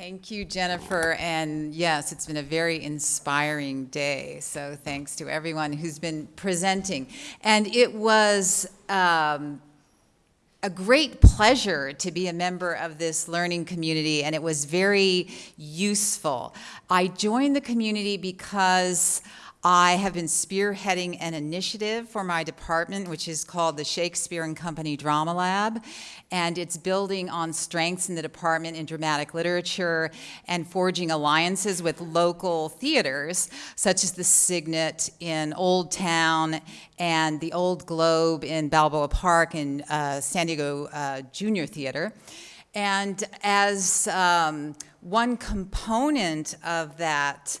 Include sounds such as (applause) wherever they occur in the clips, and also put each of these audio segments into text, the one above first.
Thank you, Jennifer. And yes, it's been a very inspiring day. So thanks to everyone who's been presenting. And it was um, a great pleasure to be a member of this learning community, and it was very useful. I joined the community because I have been spearheading an initiative for my department, which is called the Shakespeare and Company Drama Lab, and it's building on strengths in the department in dramatic literature and forging alliances with local theaters, such as the Cygnet in Old Town and the Old Globe in Balboa Park and uh, San Diego uh, Junior Theater. And as um, one component of that,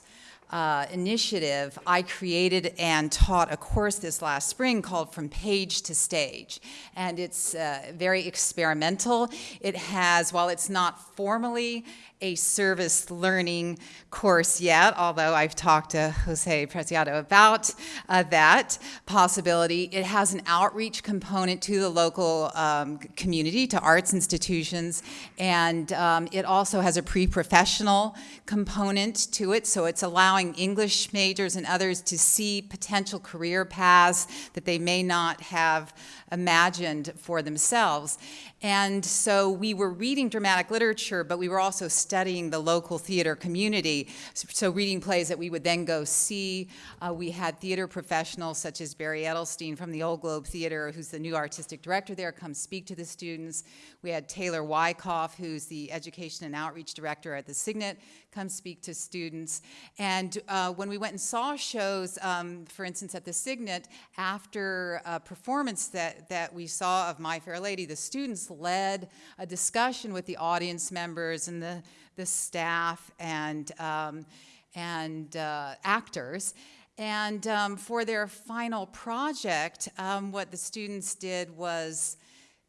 uh, initiative, I created and taught a course this last spring called From Page to Stage. And it's uh, very experimental. It has, while it's not formally a service learning course yet, although I've talked to Jose Preciado about uh, that possibility. It has an outreach component to the local um, community, to arts institutions, and um, it also has a pre-professional component to it, so it's allowing English majors and others to see potential career paths that they may not have imagined for themselves. And so we were reading dramatic literature, but we were also studying the local theater community. So reading plays that we would then go see. Uh, we had theater professionals such as Barry Edelstein from the Old Globe Theater, who's the new artistic director there, come speak to the students. We had Taylor Wyckoff, who's the education and outreach director at the Cygnet, come speak to students. And uh, when we went and saw shows, um, for instance, at the Cygnet, after a performance that, that we saw of My Fair Lady, the students led a discussion with the audience members and the, the staff and, um, and uh, actors. And um, for their final project, um, what the students did was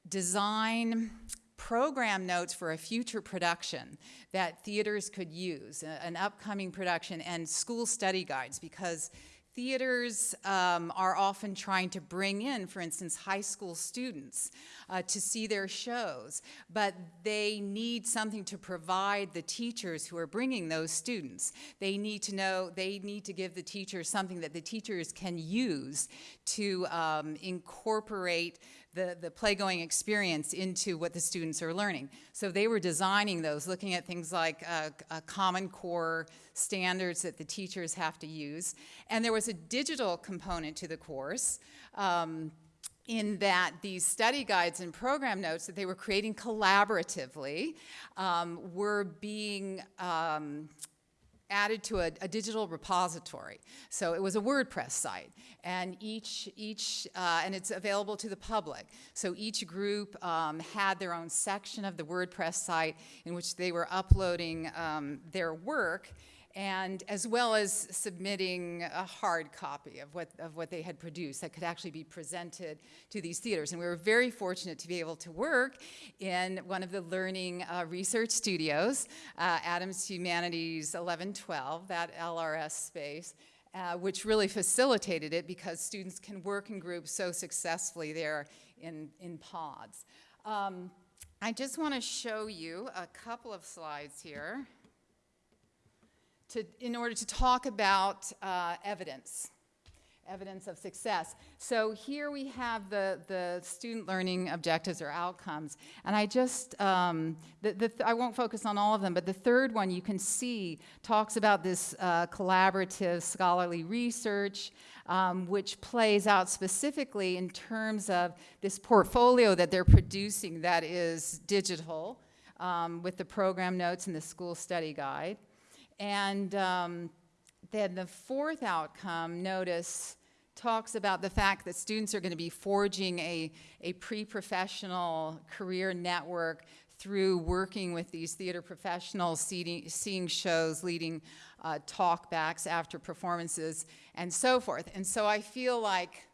design program notes for a future production that theaters could use, an upcoming production, and school study guides, because theaters um, are often trying to bring in, for instance, high school students uh, to see their shows, but they need something to provide the teachers who are bringing those students. They need to know, they need to give the teachers something that the teachers can use to um, incorporate the, the play-going experience into what the students are learning. So they were designing those, looking at things like uh, Common Core standards that the teachers have to use. And there was a digital component to the course. Um, in that these study guides and program notes that they were creating collaboratively um, were being um, added to a, a, digital repository. So it was a WordPress site, and each, each uh, and it's available to the public. So each group um, had their own section of the WordPress site in which they were uploading um, their work, and as well as submitting a hard copy of what, of what they had produced that could actually be presented to these theaters. And we were very fortunate to be able to work in one of the learning uh, research studios, uh, Adams Humanities 1112, that LRS space, uh, which really facilitated it because students can work in groups so successfully there in, in pods. Um, I just want to show you a couple of slides here to, in order to talk about uh, evidence, evidence of success. So here we have the, the student learning objectives or outcomes. And I just, um, the, the I won't focus on all of them, but the third one you can see talks about this uh, collaborative scholarly research, um, which plays out specifically in terms of this portfolio that they're producing that is digital um, with the program notes and the school study guide. And um, then the fourth outcome, notice, talks about the fact that students are going to be forging a, a pre-professional career network through working with these theater professionals, seeing, seeing shows, leading uh, talkbacks after performances, and so forth. And so I feel like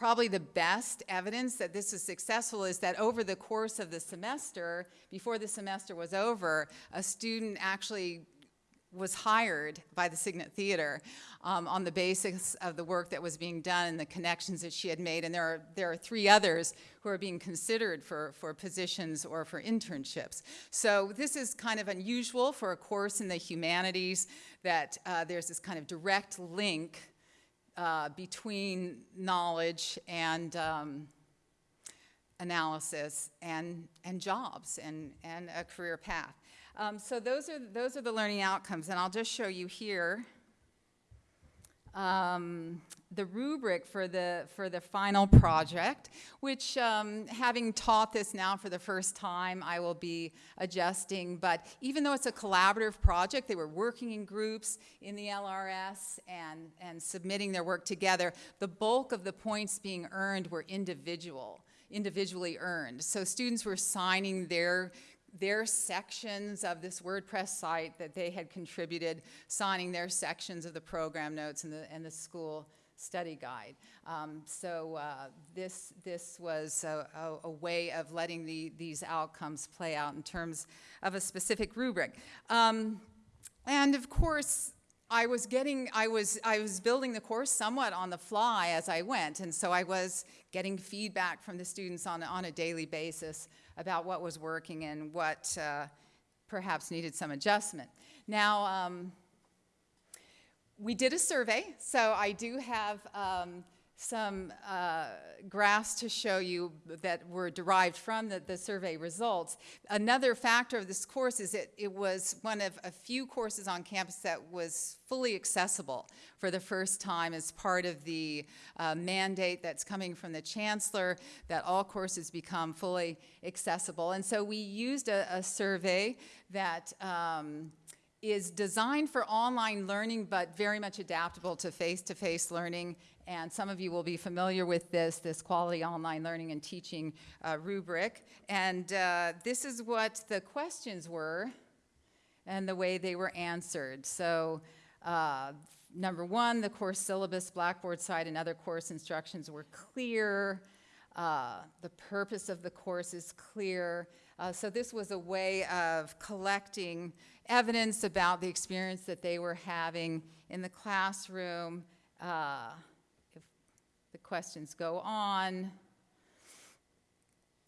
probably the best evidence that this is successful is that over the course of the semester, before the semester was over, a student actually was hired by the Cygnet Theater um, on the basis of the work that was being done and the connections that she had made. And there are, there are three others who are being considered for, for positions or for internships. So this is kind of unusual for a course in the humanities that uh, there's this kind of direct link uh, between knowledge and um, analysis and, and jobs and, and a career path. Um, so those are, those are the learning outcomes, and I'll just show you here um, the rubric for the, for the final project, which um, having taught this now for the first time, I will be adjusting. But even though it's a collaborative project, they were working in groups in the LRS and, and submitting their work together, the bulk of the points being earned were individual individually earned. So students were signing their their sections of this WordPress site that they had contributed, signing their sections of the program notes and the, and the school study guide. Um, so uh, this, this was a, a, a way of letting the, these outcomes play out in terms of a specific rubric. Um, and of course, I was getting, I was, I was building the course somewhat on the fly as I went, and so I was getting feedback from the students on, on a daily basis about what was working and what uh, perhaps needed some adjustment. Now, um, we did a survey, so I do have um, some uh, graphs to show you that were derived from the, the, survey results. Another factor of this course is that it was one of a few courses on campus that was fully accessible for the first time as part of the uh, mandate that's coming from the chancellor that all courses become fully accessible. And so we used a, a survey that um, is designed for online learning but very much adaptable to face-to-face -face learning and some of you will be familiar with this, this quality online learning and teaching uh, rubric and uh, this is what the questions were and the way they were answered. So uh, number one, the course syllabus, Blackboard site and other course instructions were clear. Uh, the purpose of the course is clear. Uh, so this was a way of collecting evidence about the experience that they were having in the classroom. Uh, if the questions go on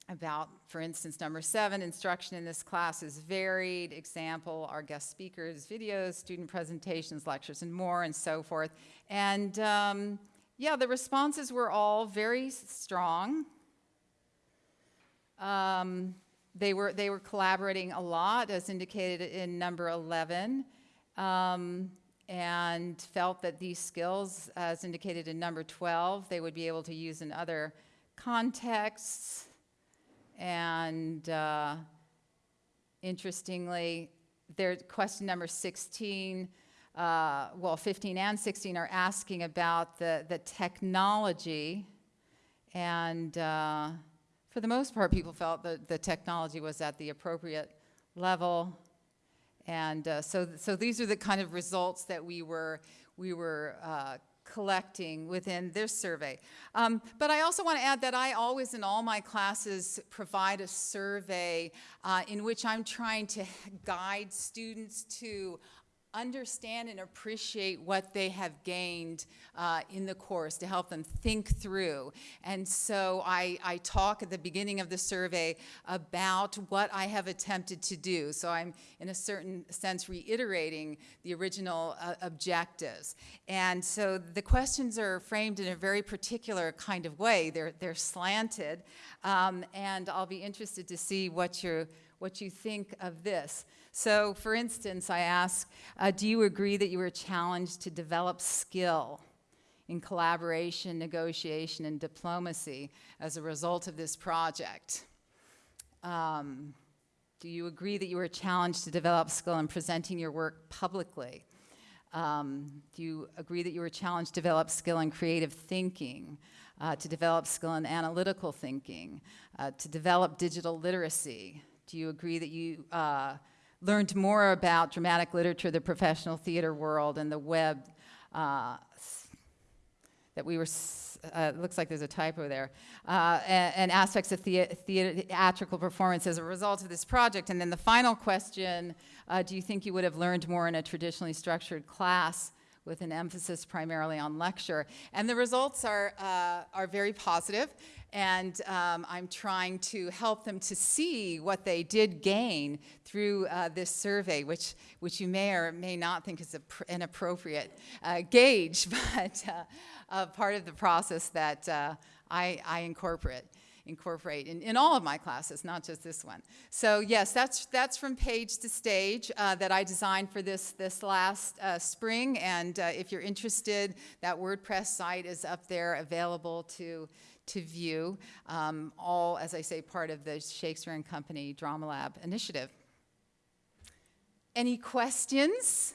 about, for instance, number seven, instruction in this class is varied. Example, our guest speakers, videos, student presentations, lectures, and more, and so forth. And um, yeah, the responses were all very strong. Um, they, were, they were collaborating a lot, as indicated in number 11, um, and felt that these skills, as indicated in number 12, they would be able to use in other contexts. And uh, interestingly, their question number 16 uh, well, 15 and 16 are asking about the, the technology. And uh, for the most part, people felt that the technology was at the appropriate level. And uh, so, so these are the kind of results that we were, we were uh, collecting within this survey. Um, but I also want to add that I always in all my classes provide a survey uh, in which I'm trying to guide students to understand and appreciate what they have gained uh, in the course to help them think through. And so I, I, talk at the beginning of the survey about what I have attempted to do. So I'm in a certain sense reiterating the original uh, objectives. And so the questions are framed in a very particular kind of way. They're, they're slanted. Um, and I'll be interested to see what you're what you think of this. So for instance, I ask, uh, do you agree that you were challenged to develop skill in collaboration, negotiation, and diplomacy as a result of this project? Um, do you agree that you were challenged to develop skill in presenting your work publicly? Um, do you agree that you were challenged to develop skill in creative thinking, uh, to develop skill in analytical thinking, uh, to develop digital literacy, do you agree that you uh, learned more about dramatic literature, the professional theater world, and the web uh, that we were, uh, looks like there's a typo there, uh, and, and aspects of thea- theatrical performance as a result of this project. And then the final question, uh, do you think you would have learned more in a traditionally structured class with an emphasis primarily on lecture? And the results are, uh, are very positive, and um, I'm trying to help them to see what they did gain through uh, this survey, which, which you may or may not think is a, an appropriate uh, gauge, (laughs) but uh, uh, part of the process that uh, I, I incorporate incorporate in, in all of my classes, not just this one. So yes, that's that's from page to stage uh, that I designed for this this last uh, spring. And uh, if you're interested, that WordPress site is up there, available to to view. Um, all, as I say, part of the Shakespeare and Company Drama Lab initiative. Any questions?